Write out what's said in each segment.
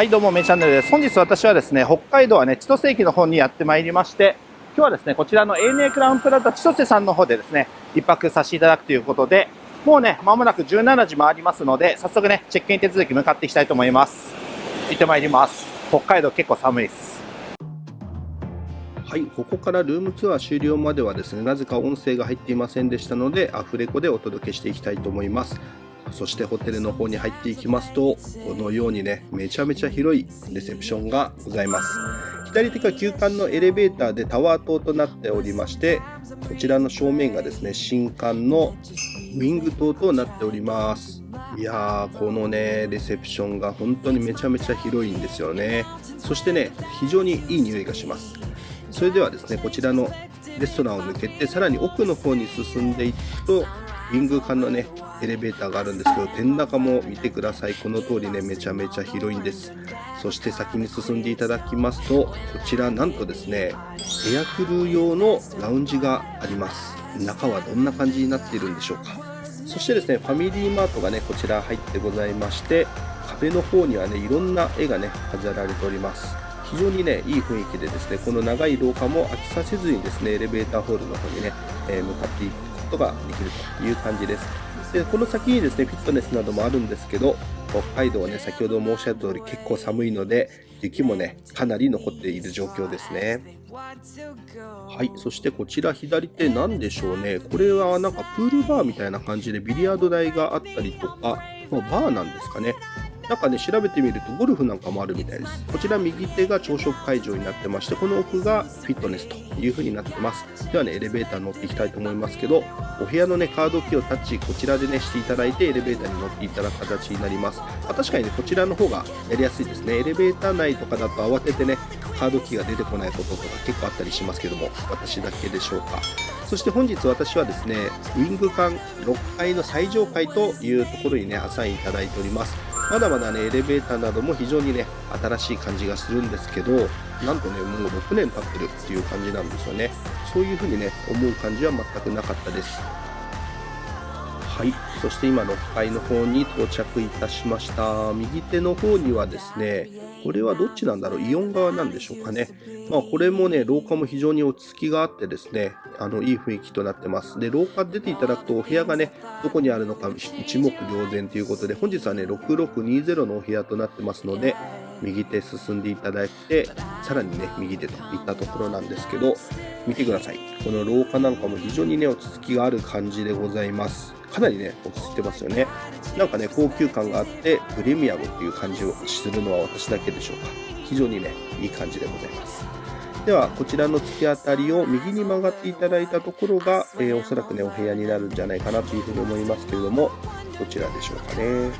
はいどうもめチャンネルです。本日私はですね北海道はね千歳駅の方にやってまいりまして今日はですねこちらの ANA クラウンプラザ千歳さんの方でですね一泊させていただくということでもうね間もなく17時回りますので早速ねチェックイン手続き向かっていきたいと思います。行ってまいります。北海道結構寒いです。はいここからルームツアー終了まではですねなぜか音声が入っていませんでしたのでアフレコでお届けしていきたいと思います。そしてホテルの方に入っていきますと、このようにね、めちゃめちゃ広いレセプションがございます。左手が旧館のエレベーターでタワー棟となっておりまして、こちらの正面がですね、新館のウィング棟となっております。いやー、このね、レセプションが本当にめちゃめちゃ広いんですよね。そしてね、非常にいい匂いがします。それではですね、こちらのレストランを抜けて、さらに奥の方に進んでいくと、ウィング間のね、エレベーターがあるんですけど、天高も見てください。この通りね、めちゃめちゃ広いんです。そして先に進んでいただきますと、こちらなんとですね、エアクルー用のラウンジがあります。中はどんな感じになっているんでしょうか。そしてですね、ファミリーマートがね、こちら入ってございまして、壁の方にはね、いろんな絵がね、飾られております。非常にね、いい雰囲気でですね、この長い廊下も飽きさせずにですね、エレベーターホールの方にね、えー、向かっていくことができるという感じです。で、この先にですね、フィットネスなどもあるんですけど、北海道はね、先ほど申し上げた通り結構寒いので、雪もね、かなり残っている状況ですね。はい、そしてこちら左手何でしょうね。これはなんかプールバーみたいな感じでビリヤード台があったりとか、ま、バーなんですかね。なんかね、調べてみるとゴルフなんかもあるみたいです。こちら右手が朝食会場になってまして、この奥がフィットネスという風になってます。ではね、エレベーター乗っていきたいと思いますけど、お部屋のね、カードキーをタッチ、こちらでね、していただいて、エレベーターに乗っていただく形になります。まあ、確かにね、こちらの方がやりやすいですね。エレベーター内とかだと慌ててね、カードキーが出てこないこととか結構あったりしますけども、私だけでしょうか。そして本日私はですね、ウィング間6階の最上階というところにね、アサインいただいております。まだまだね、エレベーターなども非常にね、新しい感じがするんですけど、なんとね、もう6年経ってるっていう感じなんですよね。そういうふうにね、思う感じは全くなかったです。はい、そして今6階の方に到着いたしました。右手の方にはですね、これはどっちなんだろう？イオン側なんでしょうかね。まあこれもね、廊下も非常に落ち着きがあってですね、あの、いい雰囲気となってます。で、廊下出ていただくとお部屋がね、どこにあるのか一目瞭然ということで、本日はね、6620のお部屋となってますので、右手進んでいただいて、さらにね、右手といったところなんですけど、見てください。この廊下なんかも非常にね、落ち着きがある感じでございます。かなりね、落ち着いてますよね。なんかね、高級感があって、プレミアムっていう感じをするのは私だけでしょうか。非常にね、いい感じでございます。では、こちらの突き当たりを右に曲がっていただいたところが、えー、おそらくね、お部屋になるんじゃないかなというふうに思いますけれども、どちらでしょうかね。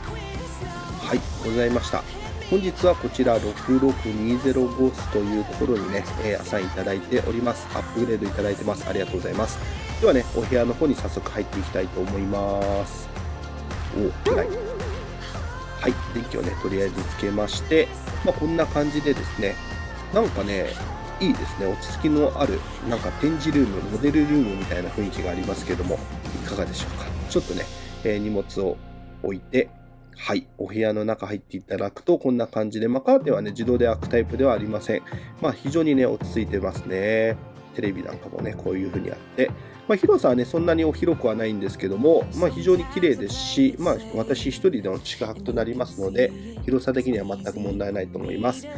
はい、ございました。本日はこちら66205ゴスというところにね、えー、アサインいただいております。アップグレードいただいてます。ありがとうございます。ではね、お部屋の方に早速入っていきたいと思います。お、はい。はい、電気をね、とりあえずつけまして、まあ、こんな感じでですね、なんかね、いいですね、落ち着きのある、なんか展示ルーム、モデルルームみたいな雰囲気がありますけども、いかがでしょうか。ちょっとね、えー、荷物を置いて、はい。お部屋の中入っていただくと、こんな感じで、まあ、カーテンはね、自動で開くタイプではありません。まあ、非常にね、落ち着いてますね。テレビなんかもね、こういう風にあって、まあ、広さはね、そんなに広くはないんですけども、まあ、非常に綺麗ですし、まあ、私一人での宿泊となりますので、広さ的には全く問題ないと思います。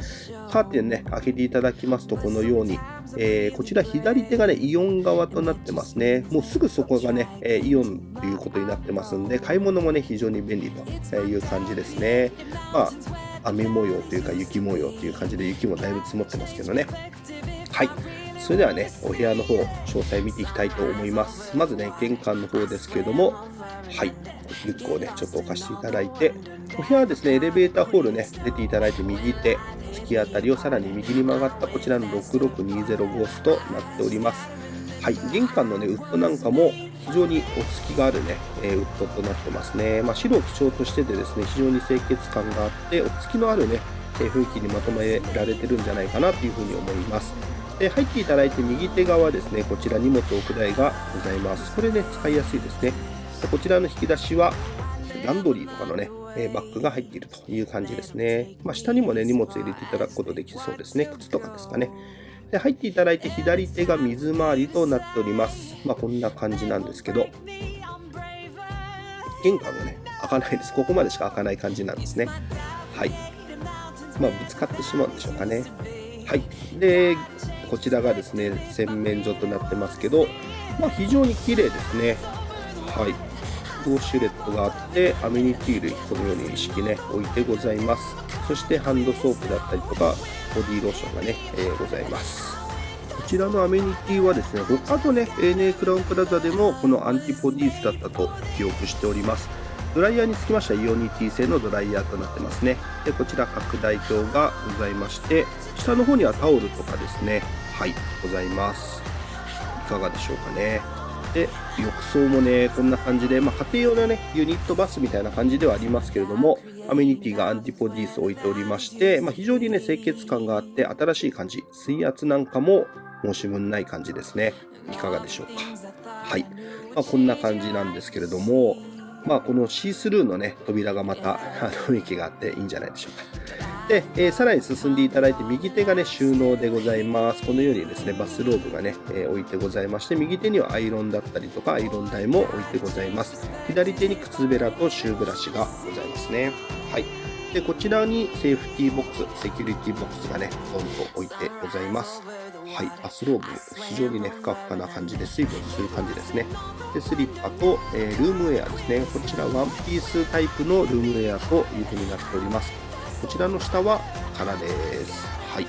カーテンね、開けていただきますと、このように、えー、こちら左手がね、イオン側となってますね。もうすぐそこがね、え、イオンということになってますんで、買い物もね、非常に便利という感じですね。まあ、雨模様というか雪模様という感じで雪もだいぶ積もってますけどね。はい。それではね、お部屋の方、詳細見ていきたいと思います。まずね、玄関の方ですけれども、はい、リュックをね、ちょっと置かせていただいて、お部屋はですね、エレベーターホールね、出ていただいて右手、突き当たりをさらに右に曲がったこちらの6620ゴースとなっております。はい、玄関のね、ウッドなんかも非常に落ち着きがあるね、えー、ウッドとなってますね。まあ、白を基調としててですね、非常に清潔感があって、落ち着きのあるね、え雰囲気にまとめられてるんじゃないかなというふうに思います。で入っていただいて右手側ですね、こちら荷物置く台がございます。これね、使いやすいですね。こちらの引き出しは、ランドリーとかのね、えバッグが入っているという感じですね。まあ、下にもね、荷物入れていただくことできそうですね。靴とかですかね。で入っていただいて左手が水回りとなっております。まあ、こんな感じなんですけど、玄関がね、開かないです。ここまでしか開かない感じなんですね。はい。まあ、ぶつかってしまうんでしょうかね。はい。で、こちらがですね、洗面所となってますけど、まあ、非常に綺麗ですね。はい。ウォシュレットがあって、アメニティ類、このように意識ね、置いてございます。そしてハンドソープだったりとか、ボディローションがね、えー、ございます。こちらのアメニティはですね、他のね、ANA クラウンプラザでもこのアンティポディースだったと記憶しております。ドライヤーにつきましてはイオニティ製のドライヤーとなってますね。で、こちら拡大鏡がございまして、下の方にはタオルとかですね、はい、ございます。いかがでしょうかね。で、浴槽もね、こんな感じで、まあ、家庭用のね、ユニットバスみたいな感じではありますけれども、アメニティがアンティポディース置いておりまして、まあ、非常にね、清潔感があって新しい感じ。水圧なんかも申し分ない感じですね。いかがでしょうか。はい。まあ、こんな感じなんですけれども、まあ、このシースルーのね、扉がまた、雰囲気があっていいんじゃないでしょうか。で、えー、さらに進んでいただいて、右手がね、収納でございます。このようにですね、バスローブがね、えー、置いてございまして、右手にはアイロンだったりとか、アイロン台も置いてございます。左手に靴べらとシューブラシがございますね。はい。で、こちらにセーフティーボックス、セキュリティボックスがね、ドンと置いてございます。はい、バスローブ、非常にね、ふかふかな感じで水分吸う感じですね。で、スリッパと、えー、ルームウェアですね。こちらワンピースタイプのルームウェアという風になっております。こちらの下は空です。はい。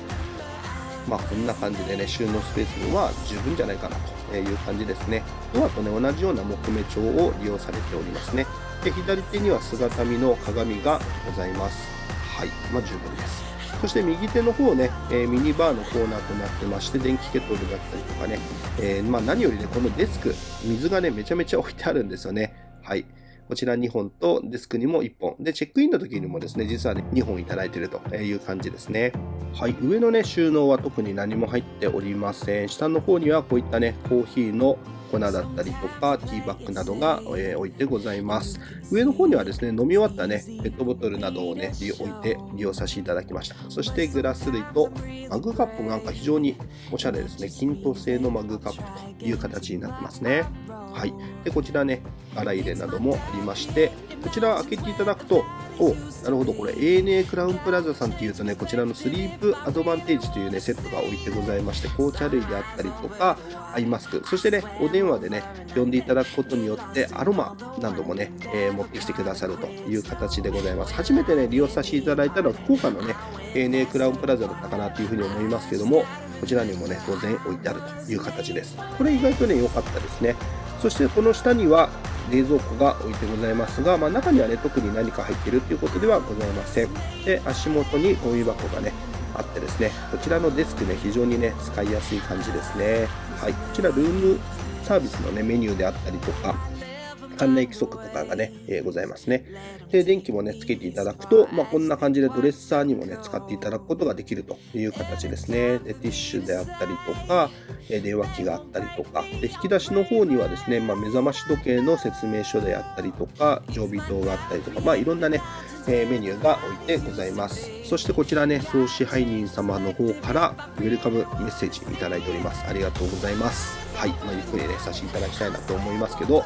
まあ、こんな感じでね、収納スペースは十分じゃないかなという感じですね。ドアとね、同じような木目調を利用されておりますね。で、左手には姿見の鏡がございます。はい。まあ、十分です。そして右手の方ね、えー、ミニバーのコーナーとなってまして、電気ケトルだったりとかね、えー、まあ、何よりね、このデスク、水がね、めちゃめちゃ置いてあるんですよね。はい。こちら2本とデスクにも1本。で、チェックインの時にもですね、実はね、2本いただいているという感じですね。はい、上のね、収納は特に何も入っておりません。下の方にはこういったね、コーヒーの粉だったりとか、ティーバッグなどが、えー、置いてございます。上の方にはですね、飲み終わったね、ペットボトルなどをね、置いて利用させていただきました。そしてグラス類とマグカップなんか非常におしゃれですね。均等製のマグカップという形になってますね。はい。で、こちらね、洗い入れなどもありまして、こちら開けていただくと、おなるほど、これ ANA クラウンプラザさんっていうとね、こちらのスリープアドバンテージというね、セットが置いてございまして、紅茶類であったりとか、アイマスク、そしてね、お電話でね、呼んでいただくことによって、アロマなどもね、えー、持ってきてくださるという形でございます。初めてね、利用させていただいたのは、福岡のね、ANA クラウンプラザだったかなというふうに思いますけども、こちらにもね、当然置いてあるという形です。これ意外とね、良かったですね。そしてこの下には冷蔵庫が置いてございますが、まあ、中にはね、特に何か入ってるっていうことではございません。で、足元にゴミ箱がね、あってですね、こちらのデスクね、非常にね、使いやすい感じですね。はい。こちらルームサービスのね、メニューであったりとか、館内規則とかがね、えー、ございますね。で、電気もね、つけていただくと、まあ、こんな感じでドレッサーにもね、使っていただくことができるという形ですね。で、ティッシュであったりとか、え、電話機があったりとか、で、引き出しの方にはですね、まあ、目覚まし時計の説明書であったりとか、常備灯があったりとか、まあ、いろんなね、えー、メニューが置いてございます。そしてこちらね、総支配人様の方からウェルカムメッセージいただいております。ありがとうございます。はい、まあ、ゆっくりね、させていただきたいなと思いますけど、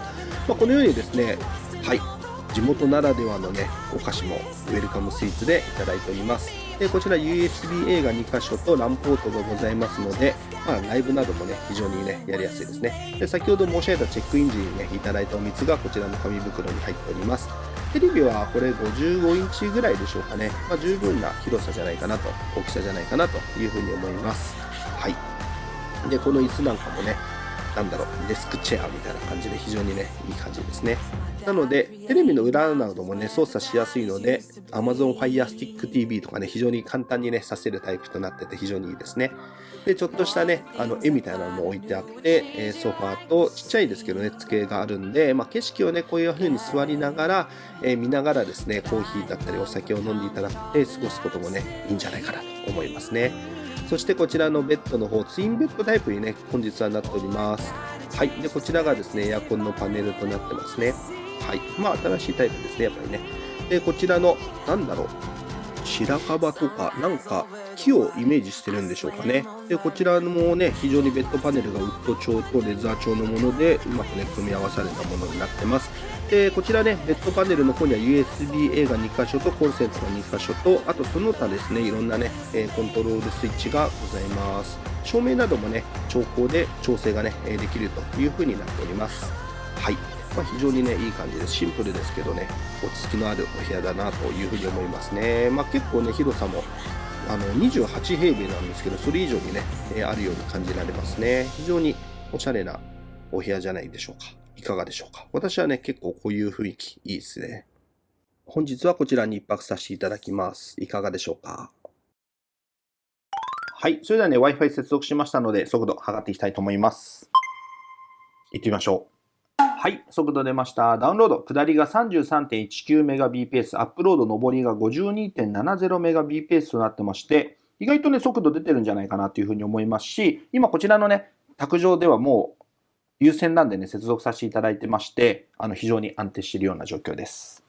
まあ、このようにですね、はい、地元ならではのね、お菓子もウェルカムスイーツでいただいております。で、こちら USB-A が2箇所と LAN ポートがございますので、まあ、ライブなどもね、非常にね、やりやすいですね。で、先ほど申し上げたチェックイン時にね、いただいたお水がこちらの紙袋に入っております。テレビはこれ55インチぐらいでしょうかね。まあ、十分な広さじゃないかなと、大きさじゃないかなというふうに思います。はい。で、この椅子なんかもね、なんだろう、デスクチェアみたいな感じで非常にね、いい感じですね。なので、テレビの裏などもね、操作しやすいので、Amazon Fire Stick TV とかね、非常に簡単にね、させるタイプとなってて非常にいいですね。で、ちょっとしたね、あの、絵みたいなのも置いてあって、えソファーとちっちゃいですけどね、机があるんで、まあ、景色をね、こういう風に座りながら、えー、見ながらですね、コーヒーだったりお酒を飲んでいただいて過ごすこともね、いいんじゃないかなと思いますね。そしてこちらのベッドの方、ツインベッドタイプにね、本日はなっております。はい。で、こちらがですね、エアコンのパネルとなってますね。はい。まあ、新しいタイプですね、やっぱりね。で、こちらの、なんだろう、白樺とか、なんか木をイメージしてるんでしょうかね。で、こちらもね、非常にベッドパネルがウッド調とレザー調のもので、うまくね、組み合わされたものになってます。で、こちらね、ベッドパネルの方には USB-A が2箇所とコンセントが2箇所と、あとその他ですね、いろんなね、コントロールスイッチがございます。照明などもね、調光で調整がね、できるという風になっております。はい。まあ、非常にね、いい感じで。シンプルですけどね、落ち着きのあるお部屋だなというふうに思いますね。まあ、結構ね、広さもあの28平米なんですけど、それ以上にね、えあるように感じられますね。非常におしゃれなお部屋じゃないでしょうか。いかがでしょうか。私はね、結構こういう雰囲気いいですね。本日はこちらに一泊させていただきます。いかがでしょうか。はい。それではね、Wi-Fi 接続しましたので、速度測っていきたいと思います。行ってみましょう。はい、速度出ました。ダウンロード、下りが 33.19Mbps、アップロード、上りが 52.70Mbps となってまして、意外とね、速度出てるんじゃないかなというふうに思いますし、今こちらのね、卓上ではもう優先なんでね、接続させていただいてまして、あの、非常に安定しているような状況です。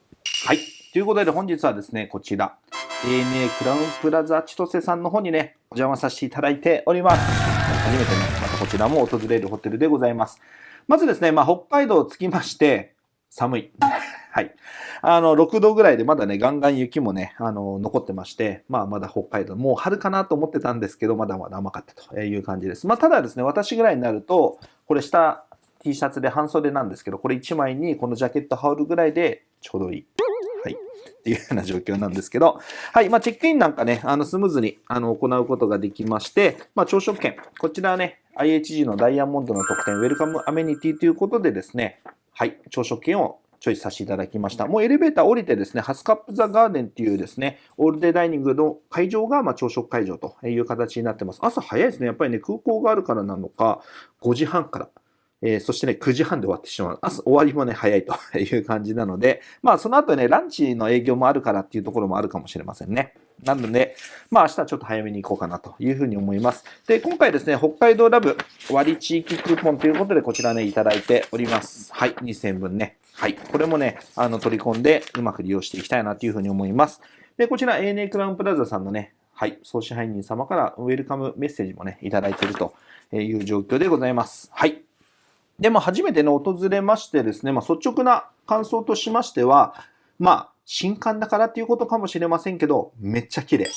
はい。ということで本日はですね、こちら、ANA クラウンプラザ千歳さんの方にね、お邪魔させていただいております。初めてね、またこちらも訪れるホテルでございます。まずですね、まあ、北海道着きまして、寒い。はい。あの、6度ぐらいでまだね、ガンガン雪もね、あの、残ってまして、まあ、まだ北海道、もう春かなと思ってたんですけど、まだまだ甘かったという感じです。まあ、ただですね、私ぐらいになると、これ下 T シャツで半袖なんですけど、これ1枚にこのジャケット羽織るぐらいでちょうどいい。はい。っていうような状況なんですけど、はい。まあ、チェックインなんかね、あの、スムーズに、あの、行うことができまして、まあ、朝食券。こちらはね、IHG のダイヤモンドの特典、ウェルカムアメニティということでですね、はい、朝食券をチョイスさせていただきました。もうエレベーター降りてですね、ハスカップザガーデンっていうですね、オールデイダイニングの会場がま朝食会場という形になってます。朝早いですね。やっぱりね、空港があるからなのか、5時半からえー、そしてね、9時半で終わってしまう。朝終わりもね、早いと いう感じなので、まあその後ね、ランチの営業もあるからっていうところもあるかもしれませんね。なので、まあ明日はちょっと早めに行こうかなというふうに思います。で、今回ですね、北海道ラブ割地域クーポンということでこちらね、いただいております。はい、2000分ね。はい、これもね、あの取り込んでうまく利用していきたいなというふうに思います。で、こちら ANA クラウンプラザさんのね、はい、総支配人様からウェルカムメッセージもね、いただいているという状況でございます。はい。で、も初めてね、訪れましてですね、まあ、率直な感想としましては、まあ、新刊だからっていうことかもしれませんけど、めっちゃ綺麗。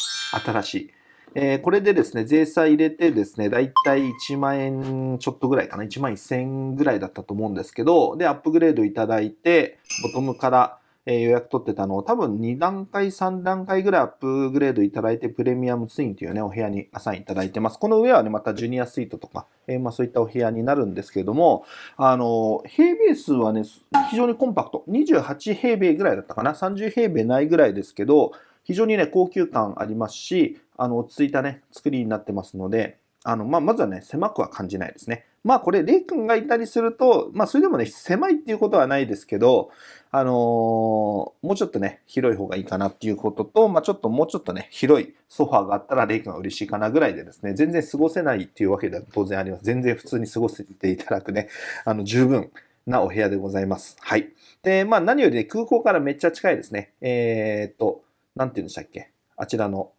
新しい。えー、これでですね、税差入れてですね、だいたい1万円ちょっとぐらいかな、1万1000円ぐらいだったと思うんですけど、で、アップグレードいただいて、ボトムからえ予約取ってたのを多分2段階、3段階ぐらいアップグレードいただいて、プレミアムツインというね、お部屋にアサインいただいてます。この上はね、またジュニアスイートとか、えー、まあそういったお部屋になるんですけれども、あの、平米数はね、非常にコンパクト。28平米ぐらいだったかな？30平米ないぐらいですけど、非常にね、高級感ありますし、あの、落ち着いたね、作りになってますので、あの、まあ、まずはね、狭くは感じないですね。まあ、これ、レイ君がいたりすると、まあ、それでもね、狭いっていうことはないですけど、あのー、もうちょっとね、広い方がいいかなっていうことと、まあ、ちょっともうちょっとね、広いソファーがあったら、レイ君が嬉しいかなぐらいでですね、全然過ごせないっていうわけでは当然あります。全然普通に過ごせていただくね、あの、十分なお部屋でございます。はい。で、まあ、何よりね、空港からめっちゃ近いですね。えー、っと、なんて言うんでしたっけ？あちらの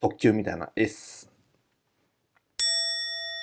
特急みたいな S、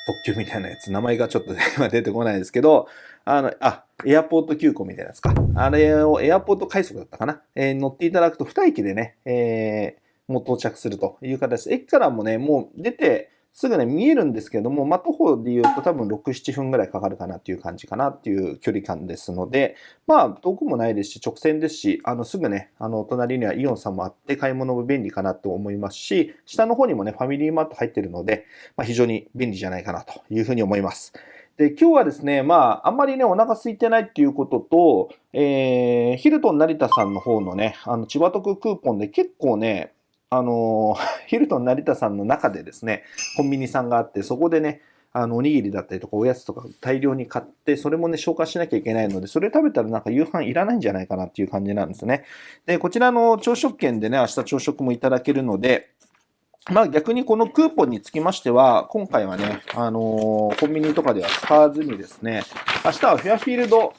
特急みたいなやつ、名前がちょっと 今出てこないですけど、あの、あ、エアポート急行みたいなやつか。あれをエアポート快速だったかな？えー、乗っていただくと2駅でね、えー、もう到着するという形で、駅からもね、もう出て、すぐね、見えるんですけども、まあ、徒歩で言うと多分6、7分ぐらいかかるかなっていう感じかなっていう距離感ですので、まあ、遠くもないですし、直線ですし、あの、すぐね、あの、隣にはイオンさんもあって、買い物も便利かなと思いますし、下の方にもね、ファミリーマート入ってるので、まあ、非常に便利じゃないかなというふうに思います。で、今日はですね、まあ、あんまりね、お腹空いてないっていうことと、えー、ヒルトン成田さんの方のね、あの、千葉特クーポンで結構ね、あの、ヒルトン成田さんの中でですね、コンビニさんがあって、そこでね、あの、おにぎりだったりとかおやつとか大量に買って、それもね、消化しなきゃいけないので、それ食べたらなんか夕飯いらないんじゃないかなっていう感じなんですね。で、こちらの朝食券でね、明日朝食もいただけるので、まあ逆にこのクーポンにつきましては、今回はね、あのー、コンビニとかでは使わずにですね、明日はフェアフィールド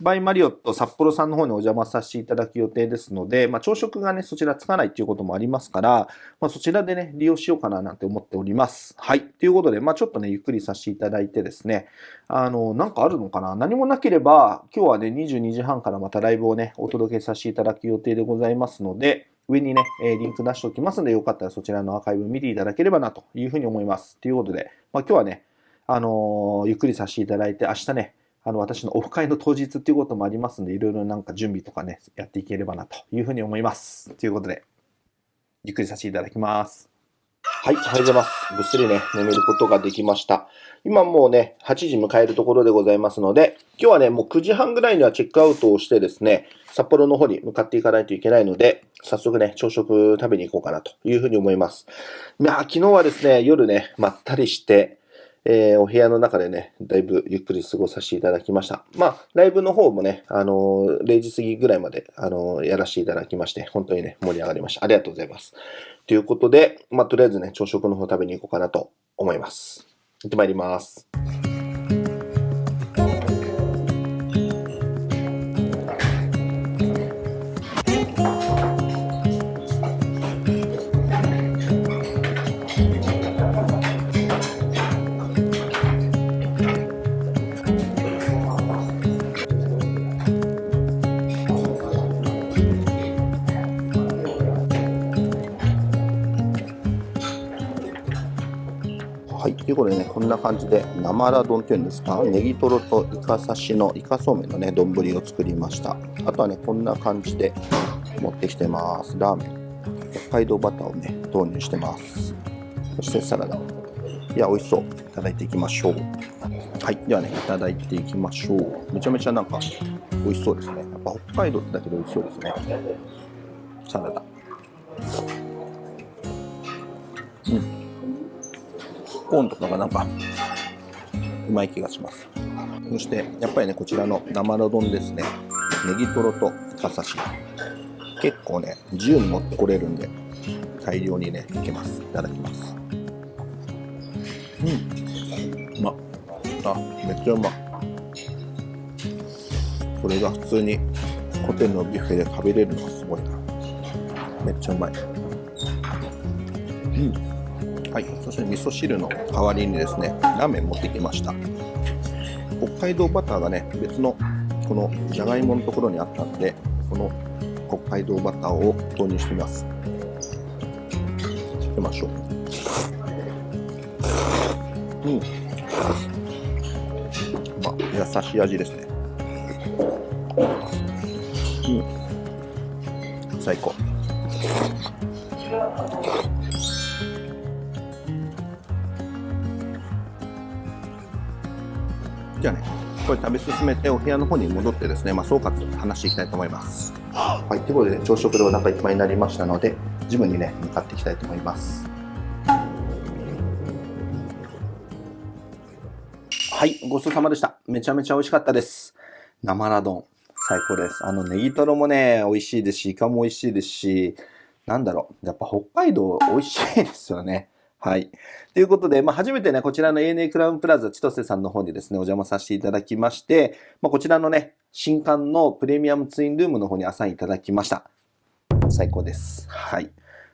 バイマリオット札幌さんの方にお邪魔させていただく予定ですので、まあ、朝食がね、そちらつかないっていうこともありますから、まあ、そちらでね、利用しようかななんて思っております。はい。ということで、まあ、ちょっとね、ゆっくりさせていただいてですね、あの、なんかあるのかな？何もなければ、今日はね、22時半からまたライブをね、お届けさせていただく予定でございますので、上にね、えリンク出しておきますので、よかったらそちらのアーカイブ見ていただければなというふうに思います。ということで、まあ、今日はね、あのー、ゆっくりさせていただいて、明日ね、あの、私のオフ会の当日っていうこともありますんで、いろいろなんか準備とかね、やっていければなというふうに思います。ということで、ゆっくりさせていただきます。はい、おはようございます。ぐっすりね、眠ることができました。今もうね、8時迎えるところでございますので、今日はね、もう9時半ぐらいにはチェックアウトをしてですね、札幌の方に向かっていかないといけないので、早速ね、朝食食べに行こうかなというふうに思います。いや、昨日はですね、夜ね、まったりして、えー、お部屋の中でね、だいぶゆっくり過ごさせていただきました。まあ、ライブの方もね、あのー、0時過ぎぐらいまで、あのー、やらせていただきまして、本当にね、盛り上がりました。ありがとうございます。ということで、まあ、とりあえずね、朝食の方食べに行こうかなと思います。行ってまいります。ことでね、こんな感じで生ラ丼っていうんですか、ネギトロとイカ刺しのイカそうめんのね、丼を作りました。あとはね、こんな感じで持ってきてます。ラーメン。北海道バターをね、投入してます。そしてサラダ。いや、美味しそう。いただいていきましょう。はい。ではね、いただいていきましょう。めちゃめちゃなんか、美味しそうですね。やっぱ北海道ってだけで美味しそうですね。サラダ。コーンとかがなんかうまい気がします。そしてやっぱりねこちらの生の丼ですね。ネギトロとイカ刺し。結構ね自由に持ってこれるんで大量にねいけます。いただきます。うん。うまあめっちゃうまそれが普通にホテルのビュッフェで食べれるのがすごいな。めっちゃうまい。うん。はい、そして味噌汁の代わりにですね、ラーメン持ってきました。北海道バターがね、別のこのじゃがいものところにあったんで、この北海道バターを投入してみます。つけましょう。うん。まあ、優しい味ですね。食べ進めてお部屋の方に戻ってですね、まあ、総括話していきたいと思います。はい、ということで、朝食でお腹いっぱいになりましたので、ジムにね、向かっていきたいと思います。はい、ごちそうさまでした。めちゃめちゃ美味しかったです。生ラ丼、最高です。あの、ネギトロもね、美味しいですし、イカも美味しいですし、なんだろう、やっぱ北海道美味しいですよね。はい。ということで、まあ、初めてね、こちらの ANA クラウンプラザ千歳さんの方にですね、お邪魔させていただきまして、まあ、こちらのね、新刊のプレミアムツインルームの方にアサインいただきました。最高です。はい。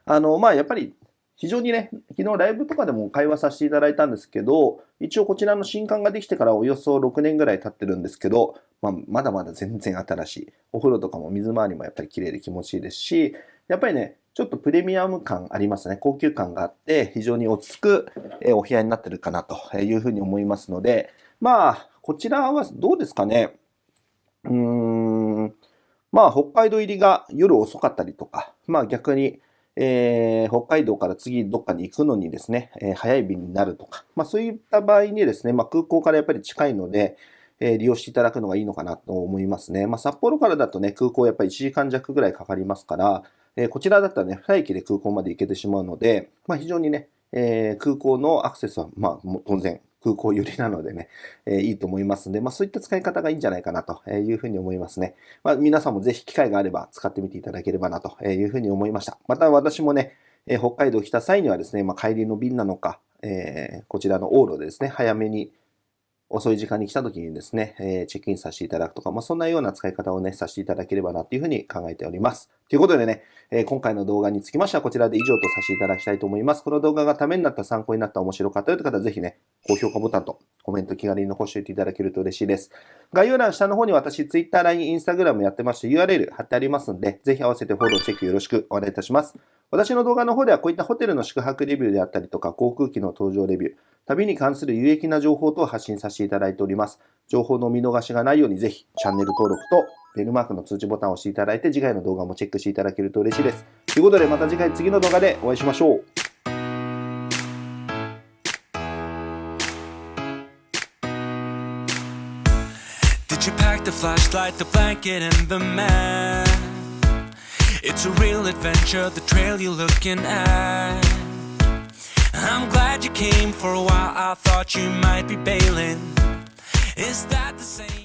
あの、まあ、やっぱり、非常にね、昨日ライブとかでも会話させていただいたんですけど、一応こちらの新刊ができてからおよそ6年ぐらい経ってるんですけど、まあ、まだまだ全然新しい。お風呂とかも水回りもやっぱり綺麗で気持ちいいですし、やっぱりね、ちょっとプレミアム感ありますね。高級感があって、非常に落ち着くお部屋になってるかなというふうに思いますので、まあ、こちらはどうですかね。うーん、まあ、北海道入りが夜遅かったりとか、まあ逆に、えー、北海道から次どっかに行くのにですね、えー、早い便になるとか、まあそういった場合にですね、まあ空港からやっぱり近いので、え、利用していただくのがいいのかなと思いますね。まあ札幌からだとね、空港やっぱり1時間弱ぐらいかかりますから、えこちらだったらね、2駅で空港まで行けてしまうので、まあ、非常にね、え空港のアクセスは、まあ、当然、空港寄りなのでね、えー、いいと思いますので、まあそういった使い方がいいんじゃないかなというふうに思いますね。まあ皆さんもぜひ機会があれば使ってみていただければなというふうに思いました。また私もね、えー、北海道来た際にはですね、まあ帰りの便なのか、え、こちらの往路でですね、早めに遅い時間に来た時にですね、えチェックインさせていただくとか、まあ、そんなような使い方をね、させていただければなっていうふうに考えております。ということでね、え今回の動画につきましてはこちらで以上とさせていただきたいと思います。この動画がためになった、参考になった、面白かったよという方はぜひね、高評価ボタンとコメント気軽に残しておいていただけると嬉しいです。概要欄下の方に私、Twitter、LINE、Instagram やってまして URL 貼ってありますんで、ぜひ合わせてフォロー、チェックよろしくお願いいたします。私の動画の方ではこういったホテルの宿泊レビューであったりとか、航空機の搭乗レビュー、旅に関する有益な情報等を発信させていただいております。情報の見逃しがないようにぜひチャンネル登録とベルマークの通知ボタンを押していただいて次回の動画もチェックしていただけると嬉しいです。ということでまた次回次の動画でお会いしましょう。Did you pack the flashlight, the blanket, and the map? It's a real adventure, the trail you're looking at. I'm glad you came for a while, I thought you might be bailing. Is that the same?